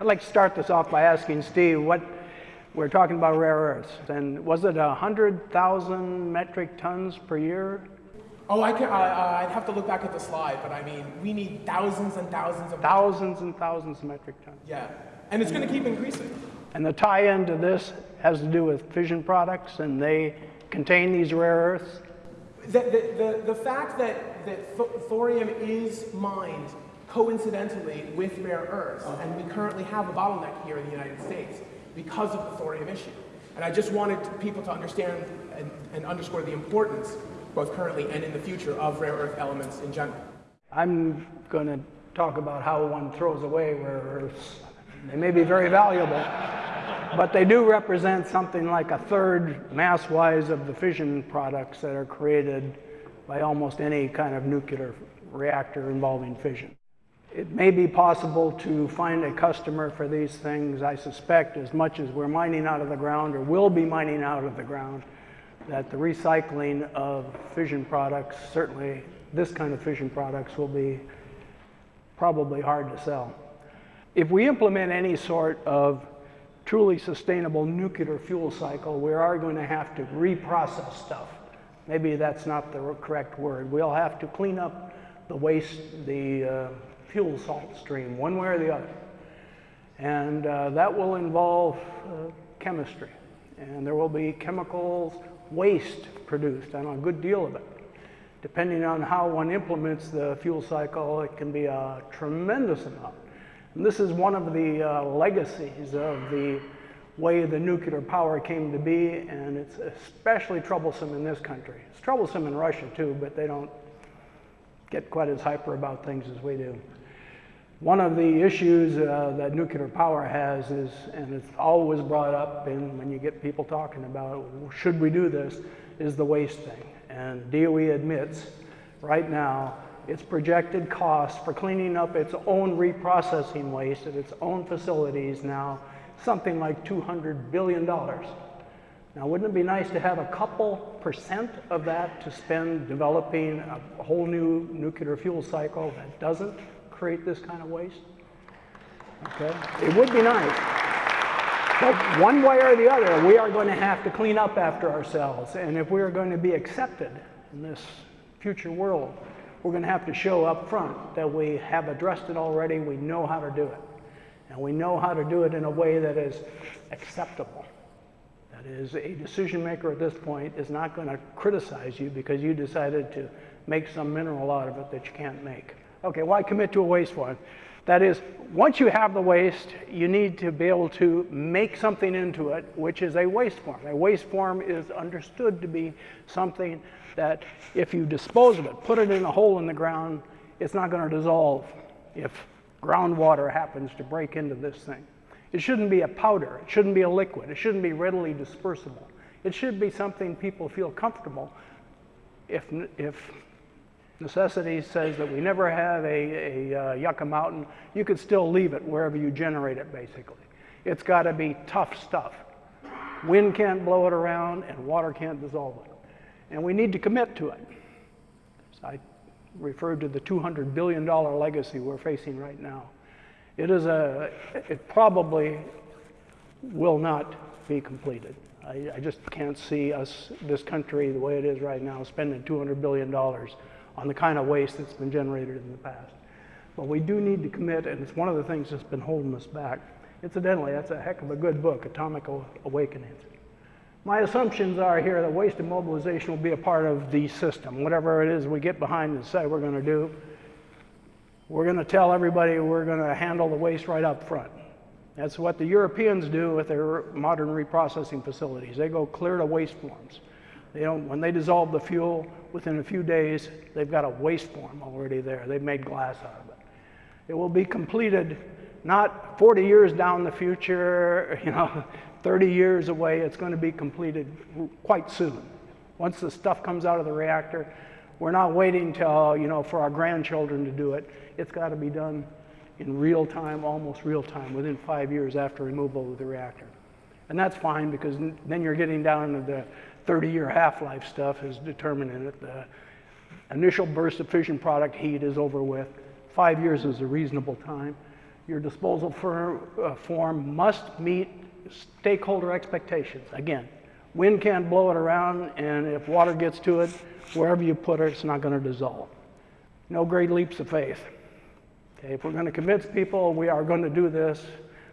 I'd like to start this off by asking Steve what we're talking about rare earths, and was it 100,000 metric tons per year? Oh, I can, uh, I'd have to look back at the slide, but I mean, we need thousands and thousands of. Thousands and thousands of metric tons. Yeah, and it's going to keep increasing. And the tie-in to this has to do with fission products, and they contain these rare earths. The, the, the, the fact that, that thorium is mined coincidentally with rare earths, and we currently have a bottleneck here in the United States because of the thorium issue. And I just wanted people to understand and, and underscore the importance, both currently and in the future, of rare earth elements in general. I'm going to talk about how one throws away rare earths. They may be very valuable, but they do represent something like a third mass-wise of the fission products that are created by almost any kind of nuclear reactor involving fission. It may be possible to find a customer for these things, I suspect, as much as we're mining out of the ground or will be mining out of the ground, that the recycling of fission products, certainly this kind of fission products, will be probably hard to sell. If we implement any sort of truly sustainable nuclear fuel cycle, we are going to have to reprocess stuff. Maybe that's not the correct word. We'll have to clean up the waste, the uh, fuel salt stream, one way or the other. And uh, that will involve uh, chemistry. And there will be chemicals waste produced, and a good deal of it. Depending on how one implements the fuel cycle, it can be a tremendous amount. And this is one of the uh, legacies of the way the nuclear power came to be, and it's especially troublesome in this country. It's troublesome in Russia too, but they don't get quite as hyper about things as we do. One of the issues uh, that nuclear power has is, and it's always brought up in, when you get people talking about should we do this, is the waste thing. And DOE admits right now its projected cost for cleaning up its own reprocessing waste at its own facilities now something like $200 billion. Now, wouldn't it be nice to have a couple percent of that to spend developing a whole new nuclear fuel cycle that doesn't create this kind of waste? Okay, it would be nice. But one way or the other, we are going to have to clean up after ourselves. And if we are going to be accepted in this future world, we're going to have to show up front that we have addressed it already, we know how to do it. And we know how to do it in a way that is acceptable. That is, a decision maker at this point is not going to criticize you because you decided to make some mineral out of it that you can't make. Okay, why commit to a waste form? That is, once you have the waste, you need to be able to make something into it, which is a waste form. A waste form is understood to be something that if you dispose of it, put it in a hole in the ground, it's not going to dissolve if groundwater happens to break into this thing. It shouldn't be a powder. It shouldn't be a liquid. It shouldn't be readily dispersible. It should be something people feel comfortable if, if necessity says that we never have a, a uh, Yucca Mountain, you could still leave it wherever you generate it, basically. It's got to be tough stuff. Wind can't blow it around, and water can't dissolve it. And we need to commit to it. So I referred to the $200 billion legacy we're facing right now. It is a, it probably will not be completed. I, I just can't see us, this country, the way it is right now, spending $200 billion on the kind of waste that's been generated in the past. But we do need to commit, and it's one of the things that's been holding us back. Incidentally, that's a heck of a good book, Atomic Awakenings. My assumptions are here that waste immobilization will be a part of the system. Whatever it is we get behind and say we're going to do, we're going to tell everybody we're going to handle the waste right up front. That's what the Europeans do with their modern reprocessing facilities. They go clear to waste forms. They don't, when they dissolve the fuel, within a few days, they've got a waste form already there. They've made glass out of it. It will be completed not 40 years down the future, you know, 30 years away. It's going to be completed quite soon. Once the stuff comes out of the reactor, we're not waiting till, you know, for our grandchildren to do it. It's got to be done in real time, almost real time, within five years after removal of the reactor. And that's fine because then you're getting down to the 30-year half-life stuff is determining it. The initial burst of fission product heat is over with. Five years is a reasonable time. your disposal for, uh, form must meet stakeholder expectations. Again, wind can't blow it around, and if water gets to it, wherever you put it, it's not going to dissolve. No great leaps of faith. Okay, if we're going to convince people we are going to do this,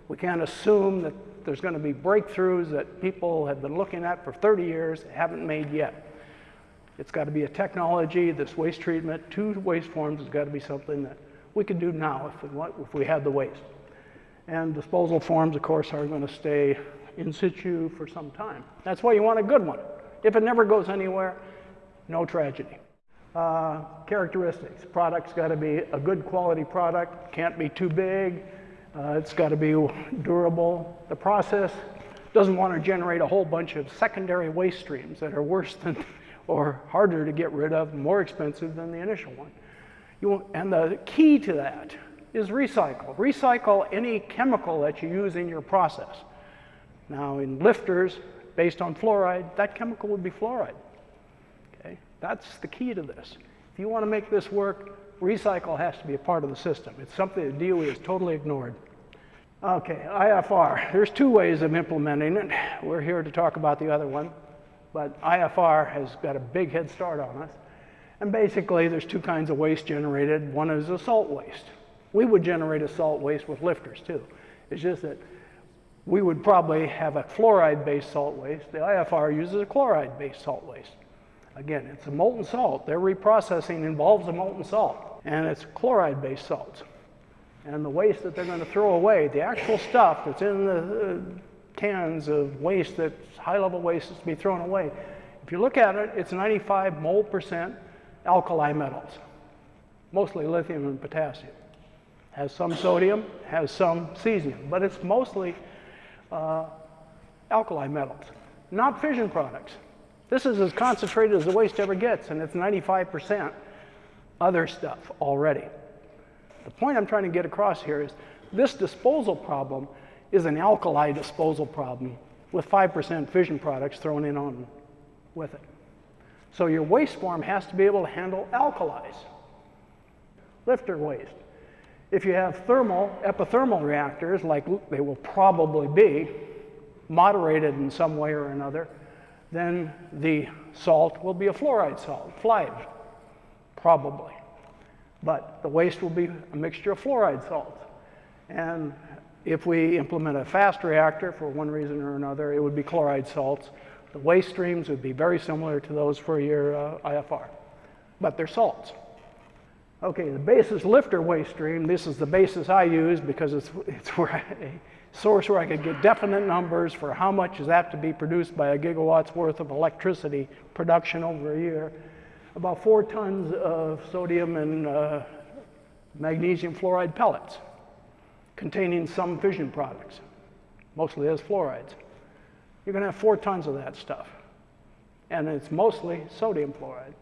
we can't assume that there's going to be breakthroughs that people have been looking at for 30 years haven't made yet. It's got to be a technology, this waste treatment, two waste forms has got to be something that we can do now if we, want, if we had the waste. And disposal forms, of course, are going to stay in situ for some time. That's why you want a good one. If it never goes anywhere, no tragedy. Uh, characteristics. Product's got to be a good quality product, can't be too big, uh, it's got to be durable. The process doesn't want to generate a whole bunch of secondary waste streams that are worse than or harder to get rid of, more expensive than the initial one. You, and the key to that is recycle. Recycle any chemical that you use in your process. Now, in LFTRs, based on fluoride, that chemical would be fluoride. Okay? That's the key to this. If you want to make this work, recycle has to be a part of the system. It's something that DOE has totally ignored. Okay, IFR. There's two ways of implementing it. We're here to talk about the other one, but IFR has got a big head start on us. And basically, there's two kinds of waste generated. One is a salt waste. We would generate a salt waste with LFTRs too. It's just that we would probably have a fluoride-based salt waste. The IFR uses a chloride-based salt waste. Again, it's a molten salt. Their reprocessing involves a molten salt, and it's chloride-based salts. And the waste that they're going to throw away, the actual stuff that's in the uh, cans of waste that's high-level waste that's to be thrown away, if you look at it, it's 95 mole percent alkali metals, mostly lithium and potassium. Has some sodium, has some cesium, but it's mostly uh, alkali metals, not fission products. This is as concentrated as the waste ever gets, and it's 95% other stuff already. The point I'm trying to get across here is this disposal problem is an alkali disposal problem with 5% fission products thrown in on with it. So your waste form has to be able to handle alkalis. LFTR waste. If you have thermal, epithermal reactors, like they will probably be, moderated in some way or another, then the salt will be a fluoride salt, FLiBe, probably. But the waste will be a mixture of fluoride salts. And if we implement a fast reactor for one reason or another, it would be chloride salts. The waste streams would be very similar to those for your uh, IFR, but they're salts. Okay, the basis LFTR waste stream, this is the basis I use because it's, it's where I, a source where I could get definite numbers for how much is that to be produced by a gigawatt's worth of electricity production over a year. About four tons of sodium and uh, magnesium fluoride pellets containing some fission products, mostly as fluorides. You're going to have four tons of that stuff, and it's mostly sodium fluoride.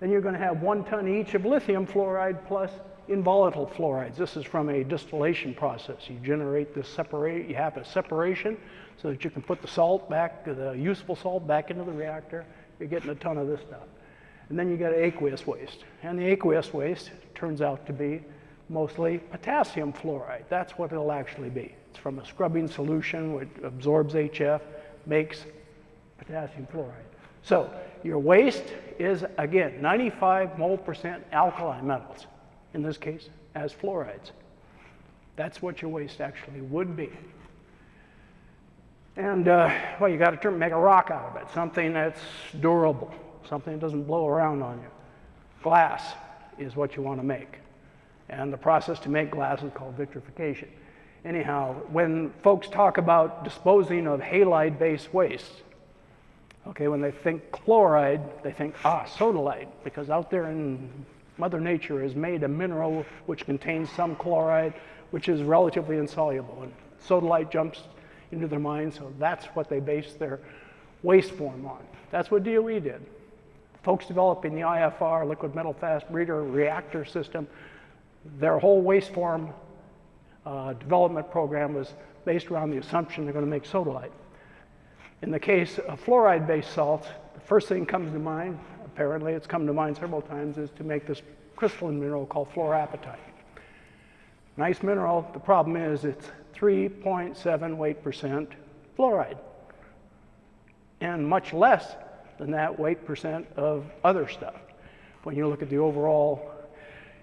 Then you're going to have one ton each of lithium fluoride plus involatile fluorides. This is from a distillation process. You generate this separate, you have a separation so that you can put the salt back, the useful salt back into the reactor. You're getting a ton of this stuff. And then you get aqueous waste. And the aqueous waste turns out to be mostly potassium fluoride. That's what it'll actually be. It's from a scrubbing solution which absorbs HF, makes potassium fluoride. So your waste is, again, 95 mole percent alkali metals, in this case, as fluorides. That's what your waste actually would be. And, uh, well, you got to make a rock out of it, something that's durable, something that doesn't blow around on you. Glass is what you want to make. And the process to make glass is called vitrification. Anyhow, when folks talk about disposing of halide-based waste, Okay, when they think chloride, they think, ah, sodalite, because out there in Mother Nature has made a mineral which contains some chloride, which is relatively insoluble. And sodalite jumps into their mind, so that's what they base their waste form on. That's what DOE did. Folks developing the IFR, liquid metal fast breeder reactor system, their whole waste form uh, development program was based around the assumption they're going to make sodalite. In the case of fluoride-based salts, the first thing comes to mind, apparently it's come to mind several times, is to make this crystalline mineral called fluorapatite. Nice mineral. The problem is it's 3.7 weight percent fluoride and much less than that weight percent of other stuff. When you look at the overall,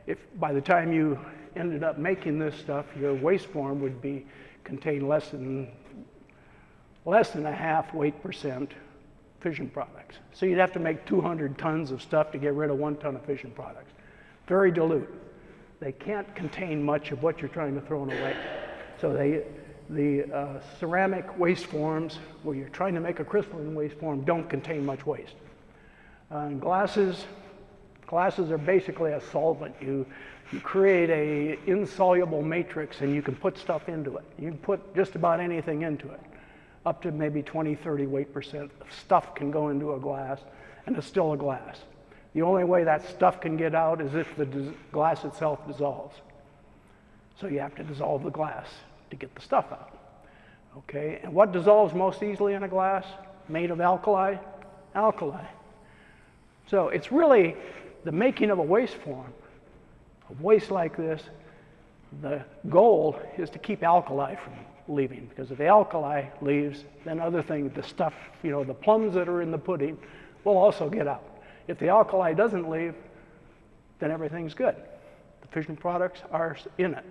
if by the time you ended up making this stuff, your waste form would be contain less than less than a half weight percent fission products. So you'd have to make 200 tons of stuff to get rid of one ton of fission products. Very dilute. They can't contain much of what you're trying to throw in away. So they, the uh, ceramic waste forms, where you're trying to make a crystalline waste form, don't contain much waste. Uh, glasses, glasses are basically a solvent. You, you create a insoluble matrix and you can put stuff into it. You can put just about anything into it. Up to maybe 20, 30 weight percent of stuff can go into a glass and it's still a glass. The only way that stuff can get out is if the glass itself dissolves. So you have to dissolve the glass to get the stuff out. Okay, and what dissolves most easily in a glass made of alkali? Alkali. So it's really the making of a waste form, a waste like this. The goal is to keep alkali from leaving because if the alkali leaves, then other things, the stuff, you know, the plums that are in the pudding will also get out. If the alkali doesn't leave, then everything's good. The fission products are in it.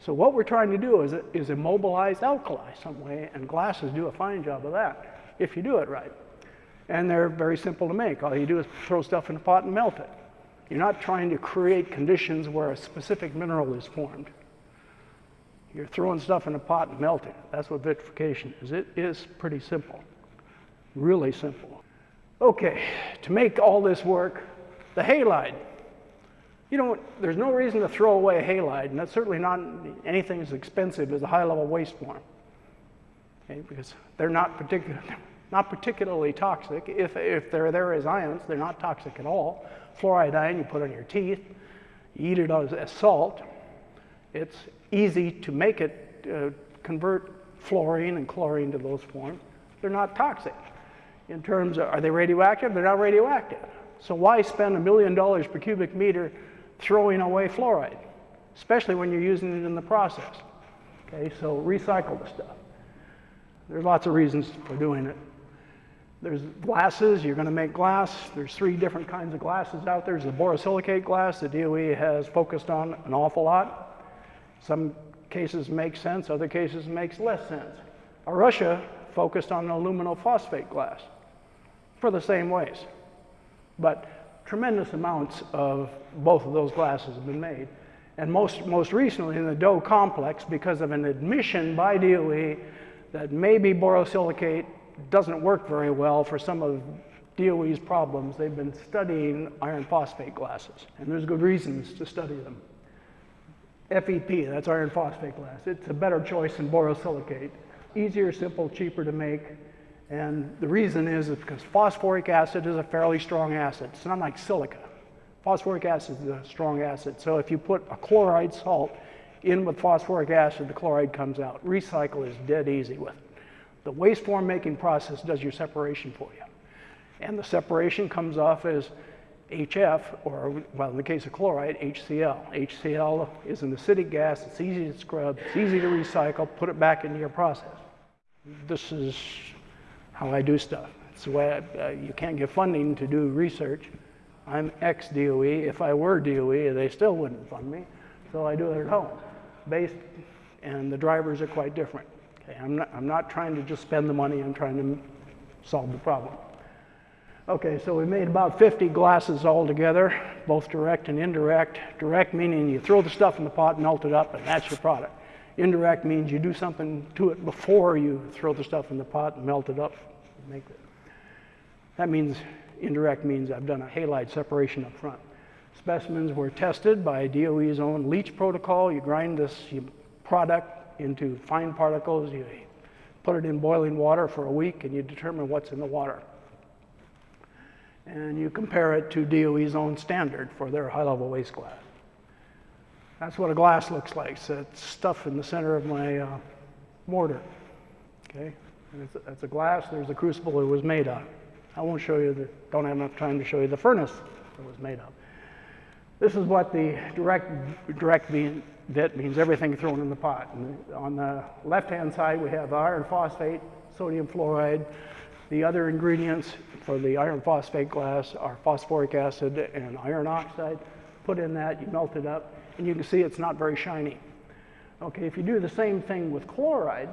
So what we're trying to do is, is immobilize alkali some way, and glasses do a fine job of that if you do it right. And they're very simple to make. All you do is throw stuff in a pot and melt it. You're not trying to create conditions where a specific mineral is formed. You're throwing stuff in a pot and melting. That's what vitrification is. It is pretty simple, really simple. Okay, to make all this work, the halide. You know, there's no reason to throw away a halide, and that's certainly not anything as expensive as a high-level waste form. Okay, because they're not, particular, not particularly toxic. If, if they're there as ions, they're not toxic at all. Fluoride ion, you put on your teeth, you eat it as, as salt. It's easy to make it uh, convert fluorine and chlorine to those forms. They're not toxic. In terms of, are they radioactive? They're not radioactive. So why spend a million dollars per cubic meter throwing away fluoride, especially when you're using it in the process? Okay, so recycle the stuff. There's lots of reasons for doing it. There's glasses, you're going to make glass. There's three different kinds of glasses out there. There's the borosilicate glass the DOE has focused on an awful lot. Some cases make sense, other cases makes less sense. Russia focused on aluminophosphate glass for the same ways. But tremendous amounts of both of those glasses have been made. And most, most recently in the DOE complex, because of an admission by DOE that maybe borosilicate doesn't work very well for some of DOE's problems, they've been studying iron phosphate glasses. And there's good reasons to study them. FEP, that's iron phosphate glass. It's a better choice than borosilicate. Easier, simple, cheaper to make. And the reason is because phosphoric acid is a fairly strong acid. It's not like silica. Phosphoric acid is a strong acid. So if you put a chloride salt in with phosphoric acid, the chloride comes out. Recycle is dead easy with it. The waste form making process does your separation for you. And the separation comes off as HF, or well, in the case of chloride, HCl. HCl is an acidic gas, it's easy to scrub, it's easy to recycle, put it back into your process. This is how I do stuff. It's the way I, uh, you can't get funding to do research. I'm ex DOE. If I were DOE, they still wouldn't fund me, so I do it at home. Based, and the drivers are quite different. Okay, I'm not, I'm not trying to just spend the money, I'm trying to solve the problem. Okay, so we made about 50 glasses altogether, both direct and indirect. Direct meaning you throw the stuff in the pot, melt it up, and that's your product. Indirect means you do something to it before you throw the stuff in the pot and melt it up. Make it. That means, indirect means I've done a halide separation up front. Specimens were tested by DOE's own leach protocol. You grind this product into fine particles, you put it in boiling water for a week, and you determine what's in the water and you compare it to DOE's own standard for their high-level waste glass. That's what a glass looks like. So it's stuff in the center of my uh, mortar. Okay, and it's, it's a glass. There's the crucible it was made of. I won't show you the. Don't have enough time to show you the furnace it was made of. This is what the direct, direct bit means everything thrown in the pot. And on the left-hand side, we have iron phosphate, sodium fluoride. The other ingredients for the iron phosphate glass are phosphoric acid and iron oxide. Put in that, you melt it up, and you can see it's not very shiny. Okay, if you do the same thing with chloride,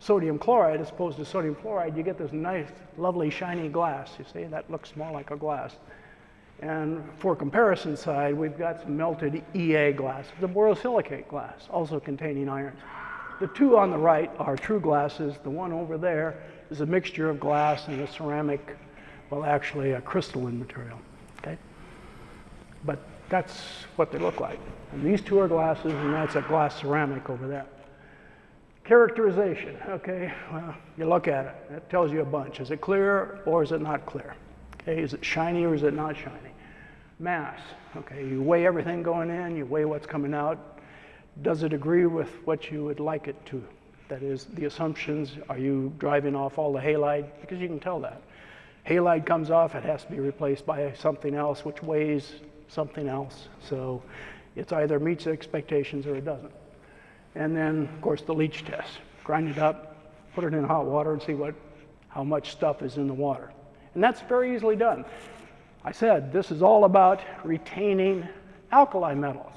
sodium chloride as opposed to sodium fluoride, you get this nice, lovely, shiny glass. You see, that looks more like a glass. And for comparison side, we've got some melted EA glass, the borosilicate glass, also containing iron. The two on the right are true glasses. The one over there is a mixture of glass and a ceramic, well, actually a crystalline material, okay? But that's what they look like. And these two are glasses, and that's a glass ceramic over there. Characterization, okay, well, you look at it, it tells you a bunch. Is it clear or is it not clear? Okay, is it shiny or is it not shiny? Mass, okay, you weigh everything going in, you weigh what's coming out. Does it agree with what you would like it to? That is, the assumptions, are you driving off all the halide? Because you can tell that. Halide comes off, it has to be replaced by something else which weighs something else. So it's either meets expectations or it doesn't. And then, of course, the leach test. Grind it up, put it in hot water and see what, how much stuff is in the water. And that's very easily done. I said this is all about retaining alkali metals.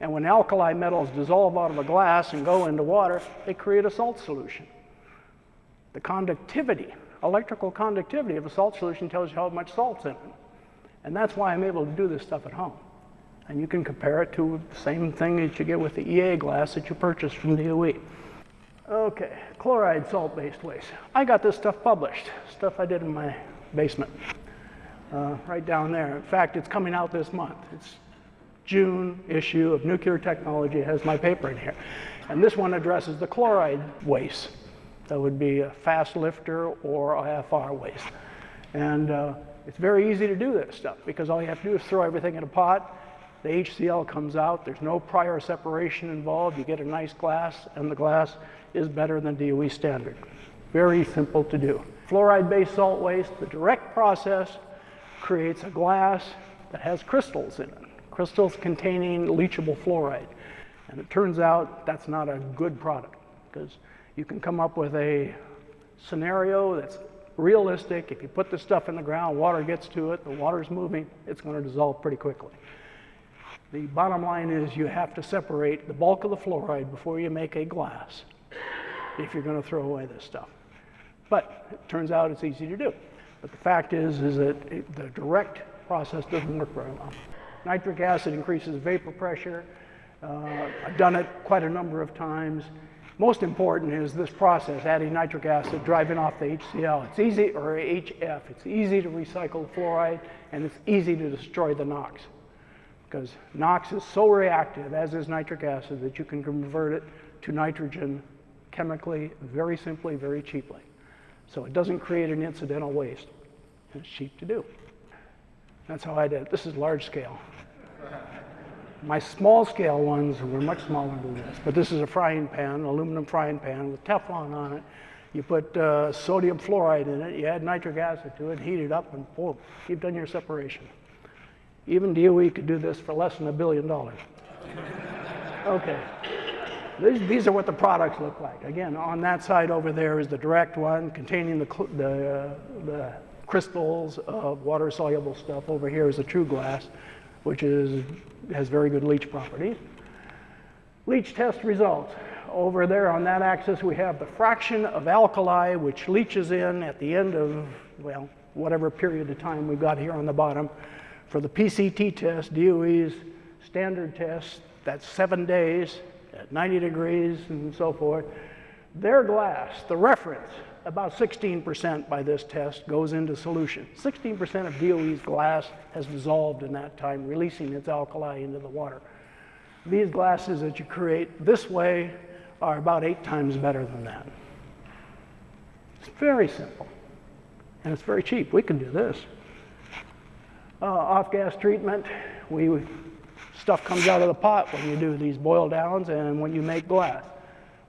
And when alkali metals dissolve out of a glass and go into water, they create a salt solution. The conductivity, electrical conductivity of a salt solution tells you how much salt's in it. And that's why I'm able to do this stuff at home. And you can compare it to the same thing that you get with the EA glass that you purchased from DOE. Okay, chloride salt-based waste. I got this stuff published, stuff I did in my basement, uh, right down there. In fact, it's coming out this month. It's June issue of Nuclear Technology has my paper in here. And this one addresses the chloride waste. That would be a fast LFTR or IFR waste. And uh, it's very easy to do this stuff because all you have to do is throw everything in a pot, the HCl comes out, there's no prior separation involved, you get a nice glass, and the glass is better than DOE standard. Very simple to do. Fluoride-based salt waste, the direct process creates a glass that has crystals in it, crystals containing leachable fluoride. And it turns out that's not a good product because you can come up with a scenario that's realistic. If you put the stuff in the ground, water gets to it, the water's moving, it's going to dissolve pretty quickly. The bottom line is you have to separate the bulk of the fluoride before you make a glass if you're going to throw away this stuff. But it turns out it's easy to do. But the fact is, is that it, the direct process doesn't work very well. Nitric acid increases vapor pressure. Uh, I've done it quite a number of times. Most important is this process, adding nitric acid, driving off the HCl. It's easy, or HF, it's easy to recycle the fluoride, and it's easy to destroy the NOx because NOx is so reactive, as is nitric acid, that you can convert it to nitrogen chemically, very simply, very cheaply. So it doesn't create an incidental waste. And It's cheap to do. That's how I did it. This is large scale. My small scale ones were much smaller than this, but this is a frying pan, an aluminum frying pan with Teflon on it. You put uh, sodium fluoride in it, you add nitric acid to it, heat it up, and boom, you've done your separation. Even DOE could do this for less than a billion dollars. Okay. These, these, are what the products look like. Again, on that side over there is the direct one containing the, the, uh, the crystals of water-soluble stuff. Over here is the true glass, which is, has very good leach properties. Leach test results. Over there on that axis, we have the fraction of alkali which leaches in at the end of, well, whatever period of time we've got here on the bottom. For the PCT test, DOE's standard test, that's seven days at 90 degrees and so forth. Their glass, the reference, about 16% by this test goes into solution. 16% of DOE's glass has dissolved in that time, releasing its alkali into the water. These glasses that you create this way are about eight times better than that. It's very simple, and it's very cheap. We can do this uh, off-gas treatment. We, stuff comes out of the pot when you do these boil downs and when you make glass.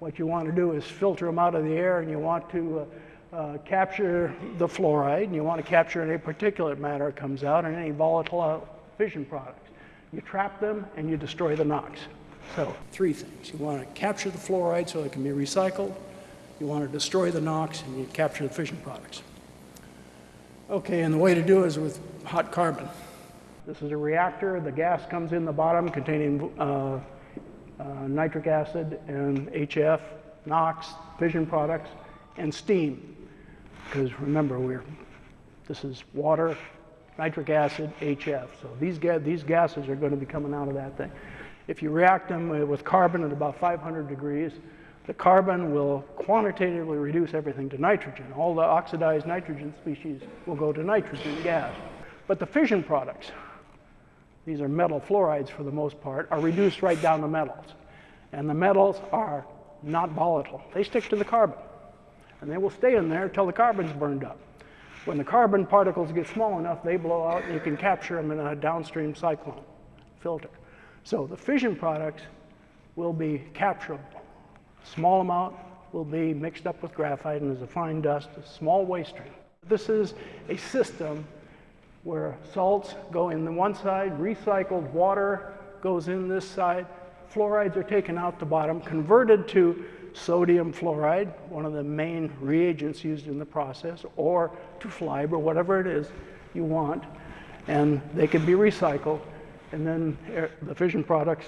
What you want to do is filter them out of the air and you want to uh, uh, capture the fluoride and you want to capture any particulate matter that comes out and any volatile fission products. You trap them and you destroy the NOx. So three things. You want to capture the fluoride so it can be recycled. You want to destroy the NOx and you capture the fission products. Okay, and the way to do it is with hot carbon. This is a reactor. The gas comes in the bottom containing uh, uh, nitric acid and HF, NOx, fission products, and steam. Because remember, we're, this is water, nitric acid, HF. So these, ga these gases are going to be coming out of that thing. If you react them uh, with carbon at about 500 degrees, the carbon will quantitatively reduce everything to nitrogen. All the oxidized nitrogen species will go to nitrogen gas. But the fission products, these are metal fluorides for the most part, are reduced right down to metals. And the metals are not volatile. They stick to the carbon. And they will stay in there until the carbon's burned up. When the carbon particles get small enough, they blow out and you can capture them in a downstream cyclone filter. So the fission products will be capturable. Small amount will be mixed up with graphite and as a fine dust, a small waste stream. This is a system where salts go in the one side, recycled water goes in this side, fluorides are taken out the bottom, converted to sodium fluoride, one of the main reagents used in the process, or to FLIBE or whatever it is you want, and they can be recycled, and then the fission products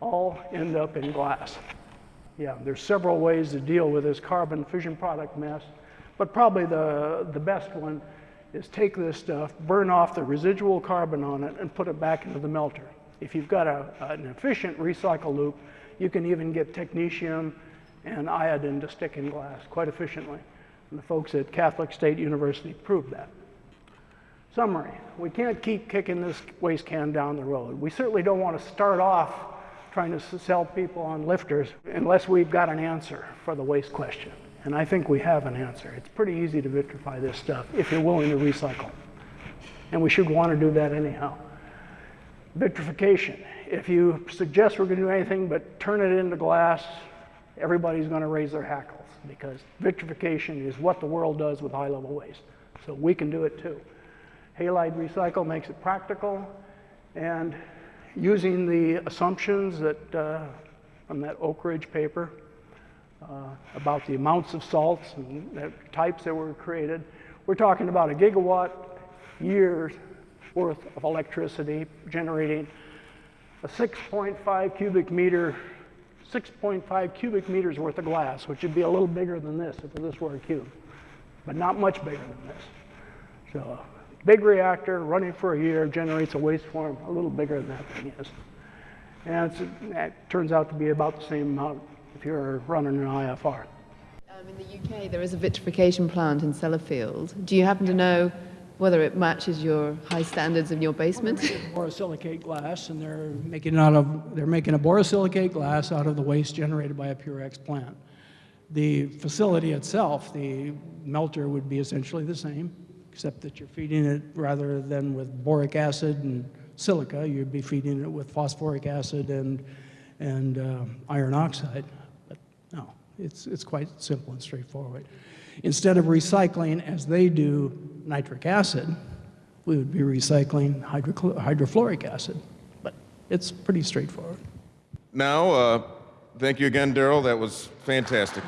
all end up in glass. Yeah, there's several ways to deal with this carbon fission product mess, but probably the, the best one is take this stuff, burn off the residual carbon on it, and put it back into the melter. If you've got a, an efficient recycle loop, you can even get technetium and iodine to stick in glass quite efficiently. And the folks at Catholic State University proved that. Summary, we can't keep kicking this waste can down the road. We certainly don't want to start off trying to sell people on LFTRs unless we've got an answer for the waste question. And I think we have an answer. It's pretty easy to vitrify this stuff if you're willing to recycle. And we should want to do that anyhow. Vitrification. If you suggest we're going to do anything but turn it into glass, everybody's going to raise their hackles because vitrification is what the world does with high level waste. So we can do it too. Halide recycle makes it practical and using the assumptions that uh, from that Oak Ridge paper uh, about the amounts of salts and the types that were created, we're talking about a gigawatt years worth of electricity generating a 6.5 cubic meter 6.5 cubic meters worth of glass, which would be a little bigger than this if this were a cube, but not much bigger than this. So a big reactor running for a year generates a waste form a little bigger than that thing is. And it turns out to be about the same amount if you're running an IFR. Um, in the UK, there is a vitrification plant in Sellafield. Do you happen to know whether it matches your high standards in your basement? borosilicate glass, and they're making out of they're making a borosilicate glass out of the waste generated by a Purex plant. The facility itself, the melter would be essentially the same, except that you're feeding it rather than with boric acid and silica, you'd be feeding it with phosphoric acid and and uh, iron oxide. No, it's it's quite simple and straightforward. Instead of recycling, as they do, nitric acid, we would be recycling hydrofluoric acid. But it's pretty straightforward. Now, uh, thank you again, Daryl. That was fantastic.